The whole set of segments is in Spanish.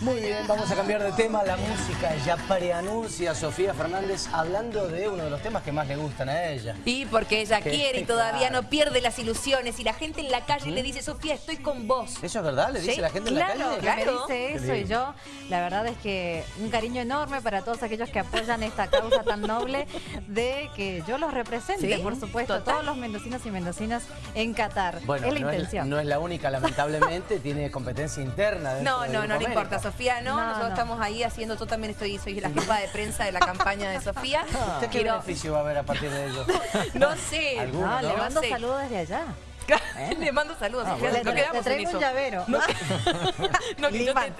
Muy bien, vamos a cambiar de tema. La música ya preanuncia a Sofía Fernández hablando de uno de los temas que más le gustan a ella. Y porque ella quiere y todavía claro. no pierde las ilusiones y la gente en la calle le dice, Sofía, estoy con vos. ¿Eso es verdad? ¿Le dice Sí, la gente Claro, en la calle? claro. me dice eso y yo, la verdad es que un cariño enorme para todos aquellos que apoyan esta causa tan noble de que yo los represente, Sí, por supuesto, total. todos los mendocinos y mendocinas en Qatar. Bueno, es la no, intención. Es, no es la única, lamentablemente, tiene competencia interna. No, no, no Grupo le importa, América. Sofía, no, No, nosotros no. estamos ahí haciendo, yo también estoy, soy la jefa de prensa de la campaña de Sofía. ¿Usted qué Quiero- beneficio va a haber a partir de ello? No sé. ¿Alguno, No, no? le mando sé. saludos desde allá. Le mando saludos, Ah, Sofía, bueno. no le, le quedamos en traigo eso. un llavero. No, no, te tra-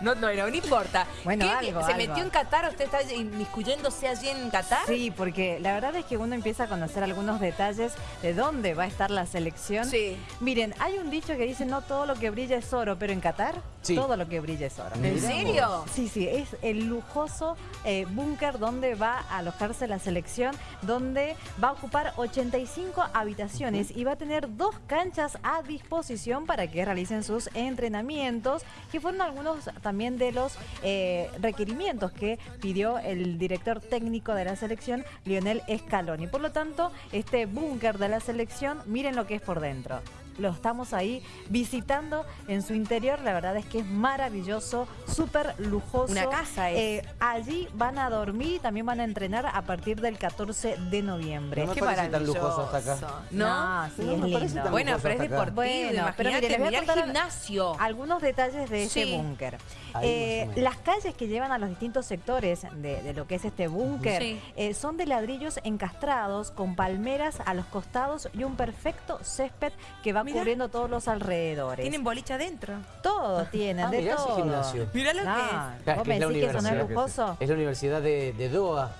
no, no, no, no importa. Bueno, ¿Qué? algo, ¿Se algo. metió en Qatar? ¿Usted está inmiscuyéndose allí en Qatar? Sí, porque la verdad es que uno empieza a conocer algunos detalles de dónde va a estar la selección. Sí. Miren, hay un dicho que dice no todo lo que brilla es oro, pero en Qatar Sí. todo lo que brilla es oro. ¿En serio? Sí, sí, es el lujoso eh, búnker donde va a alojarse la selección, donde va a ocupar 85 habitaciones y va a tener dos canchas a disposición para que realicen sus entrenamientos, que fueron algunos también de los eh, requerimientos que pidió el director técnico de la selección, Lionel Scaloni. Por lo tanto, este búnker de la selección, miren lo que es por dentro lo estamos ahí visitando en su interior. La verdad es que es maravilloso, súper lujoso. Una casa es. Eh, allí van a dormir y también van a entrenar a partir del 14 de noviembre. No me Qué parece tan maravilloso. lujoso hasta acá. ¿No? sí, No es lindo. Bueno, pero es deportivo, Bueno, pero mire, les voy a contar gimnasio. Algunos detalles de este Sí. búnker. Ahí Eh, las calles que llevan a los distintos sectores de, de lo que es este búnker Sí. eh, son de ladrillos encastrados con palmeras a los costados y un perfecto césped que va Mirá. Cubriendo todos los alrededores. Tienen boliche adentro. Todo tienen, Ah, de mirá todo. gimnasio. Mirá lo No, que es. Claro, ¿Vos que es la me decís que eso no es universidad. lujoso? Es la Universidad de, de Doha.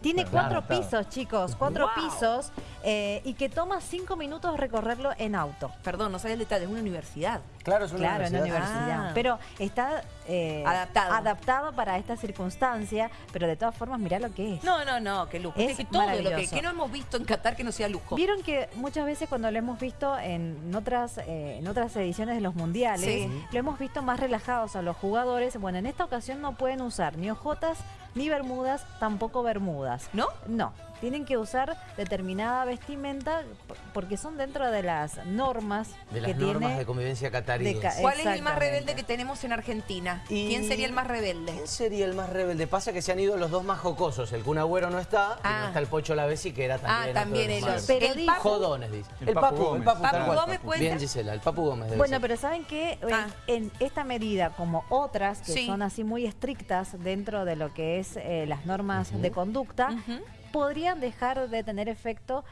Tiene Claro, cuatro claro. pisos, chicos, cuatro Wow. pisos eh, y que toma cinco minutos recorrerlo en auto. Perdón, no sabía el detalle, es una universidad. Claro, es una Claro, en la universidad. universidad. Ah. Pero está eh, Adaptado. adaptado para esta circunstancia, pero de todas formas, mirá lo que es. No, no, no, qué lujo. Es que todo lo que, maravilloso. que no hemos visto en Qatar que no sea lujo. Vieron que muchas veces cuando lo hemos visto en otras, eh, en otras ediciones de los mundiales, Sí. lo hemos visto más relajados a los jugadores. Bueno, en esta ocasión no pueden usar ni ojotas, ni bermudas, tampoco bermudas. ¿No? No, tienen que usar determinada vestimenta porque son dentro de las normas De las que normas tiene de convivencia cataríes. ¿Cuál es el más rebelde que tenemos en Argentina? Y- ¿Quién sería el más rebelde? ¿Quién sería el más rebelde? Pasa que se han ido los dos más jocosos. El Kun Agüero no está, y Ah. no está el Pocho Lavesi, que era también... Ah, también ellos. Pero el dijo- Papu, Jodones, dice. El El Papu Papu, el Gómez. Papu, Papu cual. Gómez Bien. Gisela, el Papu Gómez debe Bueno, ser. pero ¿saben qué? Eh, Ah. En esta medida, como otras que Sí. son así muy estrictas dentro de lo que es eh, las normas de conducta, Ujú. Podrían dejar de tener efecto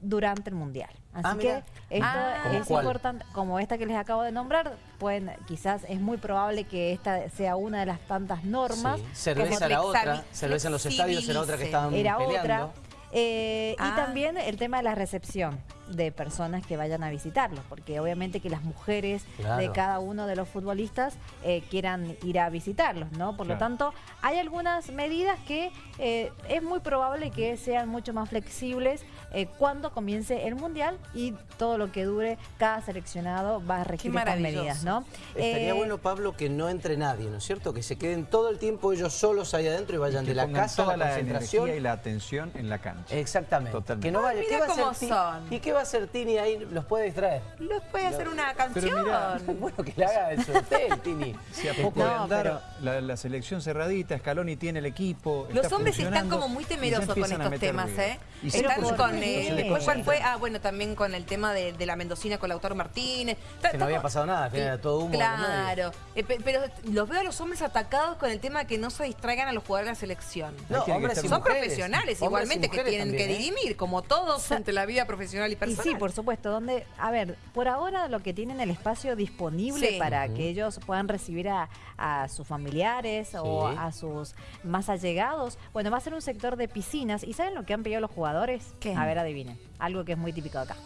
durante el Mundial. Así Ah, que esto Ah. ¿Cómo es cuál? importante, como esta que les acabo de nombrar, pueden, quizás es muy probable que esta sea una de las tantas normas. Sí. que Cerveza era otra, cerveza en los estadios era otra que estaban era peleando. otra. Eh, Ah. Y también el tema de la recepción de personas que vayan a visitarlos, porque obviamente que las mujeres Claro. de cada uno de los futbolistas eh, quieran ir a visitarlos, ¿no? Por lo tanto, hay algunas medidas que eh, es muy probable que sean mucho más flexibles eh, cuando comience el Mundial y todo lo que dure cada seleccionado va a regir estas medidas, ¿no? Estaría Eh, bueno, Pablo, que no entre nadie, ¿no es cierto? Que se queden todo el tiempo ellos solos ahí adentro y vayan de la casa a la la concentración. y la atención en la cancha. Exactamente. Totalmente. Que no vaya. Ay, ¿Qué va a Ti- son. ¿Y qué va a hacer Tini ahí? ¿Los puede distraer? ¿Los puede hacer una canción? mirá, bueno, que le haga el sorteo, Tini. Si a poco No, de andar pero- la, la selección cerradita, Scaloni tiene el equipo. Los está hombres están como muy temerosos con estos temas, ruido. ¿eh? Y Están por con... eh, ¿cuál fue? Ah, bueno, también con el tema de, de la mendocina con Lautaro Martínez. Está- Que no había pasado nada, que era todo humo. Claro, Eh, pe- pero los veo a los hombres atacados con el tema de que no se distraigan a los jugadores de la selección. No, hombres y Son mujeres. profesionales igualmente que tienen también, que ¿eh? dirimir, como todos ante la vida profesional y Y personal. sí, por supuesto, donde, a ver, por ahora lo que tienen el espacio disponible Sí. para que ellos puedan recibir a, a sus familiares o a sus más allegados, bueno, va a ser un sector de piscinas. ¿Y saben lo que han pedido los jugadores? ¿Qué? A ver, adivinen. Algo que es muy típico de acá.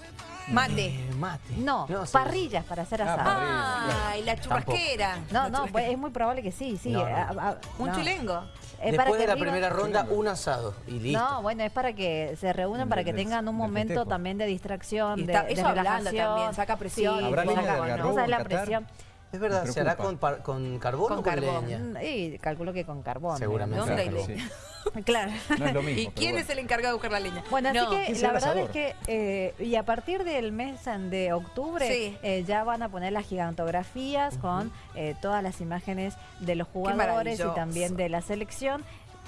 Mate. Eh, mate. No, parrillas para hacer Ah, asado. parrillas. Ay, la churrasquera. No, no, pues, es muy probable que sí, sí. No, no. a- a- Un no. chilengo. Es Después de la arriba- primera ronda, un asado y listo. No, bueno, es para que se reúnan, para que tengan un momento también de distracción, Y de, está- de eso ablanda relajación. también, saca presión. Sí, ¿Habrá saca- de no la presión. Es verdad, ¿se hará con, par- con carbón Con o con carbón. leña? Y calculo que con carbón. Seguramente. ¿Dónde hay Claro, leña? sí. Claro. No es lo mismo. ¿Y quién bueno. es el encargado de buscar la leña? Bueno, así que ¿quién la verdad es que, eh, y a partir del mes de octubre, Sí. eh, ya van a poner las gigantografías con eh, todas las imágenes de los jugadores y también de la selección.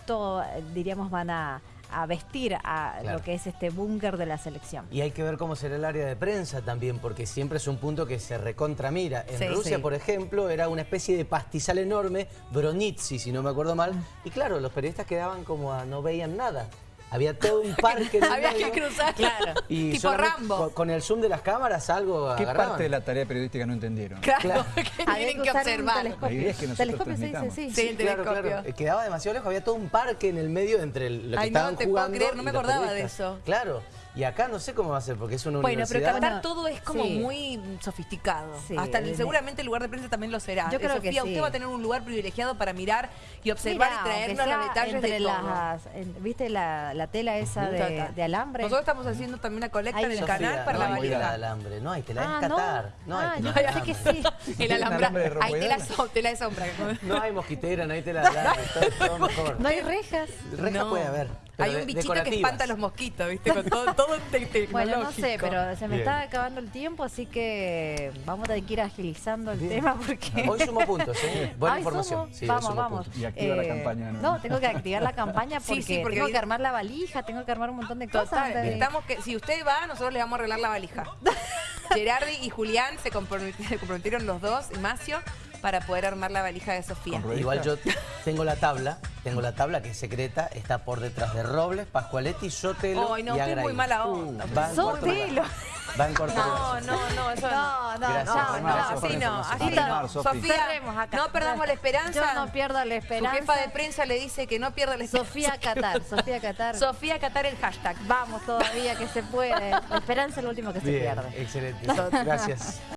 Todo, diríamos, van a, a vestir a Claro. lo que es este búnker de la selección. Y hay que ver cómo será el área de prensa también, porque siempre es un punto que se recontramira. En Sí, Rusia, sí. por ejemplo, era una especie de pastizal enorme, Bronitsi, si no me acuerdo mal. Y claro, los periodistas quedaban como a no veían nada. Había todo un parque en el Había medio, que cruzar. Claro. Y tipo Rambo. Con, con el zoom de las cámaras algo ¿Qué agarraban. parte de la tarea periodística no entendieron? Claro, Claro. que tienen que observar. telescopio. La idea es que nosotros telescopio se dice, transmitamos. sí. Sí, el Claro, telescopio. claro. Eh, Quedaba demasiado lejos, había todo un parque en el medio entre el- lo que Ay, no estaban te puedo jugando. creer, no me acordaba de eso. Claro. Y acá no sé cómo va a ser, porque es una Bueno, pero universidad. Qatar todo es como Sí. muy sofisticado. Sí, Hasta el- seguramente el lugar de prensa también lo será. Yo creo que Sofía, sí. usted va a tener un lugar privilegiado para mirar y observar Mira, y traernos los detalles de todo. las- en- ¿Viste la, la tela esa de, de alambre? Nosotros estamos haciendo también una colecta Ay, en el Sofía, canal para no la hay tela de valija. alambre, no hay tela, Ah, es ¿no? Qatar. No hay Ah, tela yo de pensé que alambre. sí. El ¿Tienen alambre. alambre de Hay tela, so- tela de sombra. No hay mosquitera, no hay tela de alambre, todo, todo mejor. No hay rejas. Reja No. puede haber. Pero Hay un bichito que espanta a los mosquitos, ¿viste? Con todo, todo te- tecnológico. Bueno, no sé, pero se me Bien. está acabando el tiempo, así que vamos a tener que ir agilizando el Bien. tema porque... Hoy sumo puntos, ¿eh? Buena Ay, información. sumo. Sí, vamos, sumo vamos. puntos. Y activa la campaña, ¿no? No, tengo que activar la campaña Sí, porque, sí, porque tengo que armar la valija, tengo que armar un montón de cosas. Total, antes de- necesitamos que si usted va, nosotros le vamos a arreglar la valija. Gerardi y Julián se compromet- se comprometieron los dos, y Macio, para poder armar la valija de Sofía. Igual yo tengo la tabla, tengo la tabla que es secreta, está por detrás de Robles, Pascualetti, Sotelo Ay, no, y usted es Agraí. muy mala onda. Va en cuarto Sotelo. Va en cuarto No, no, no, eso no. No, no, Gracias, no, no, así la no, así no. Sofía, acá. no perdamos la esperanza. Yo no pierdo la Su esperanza. jefa de prensa le dice que no pierda la esperanza. Sofía Qatar, Sofía Qatar. Sofía Qatar el hashtag. Vamos todavía que se puede. La esperanza es lo último que se pierde. excelente. Gracias.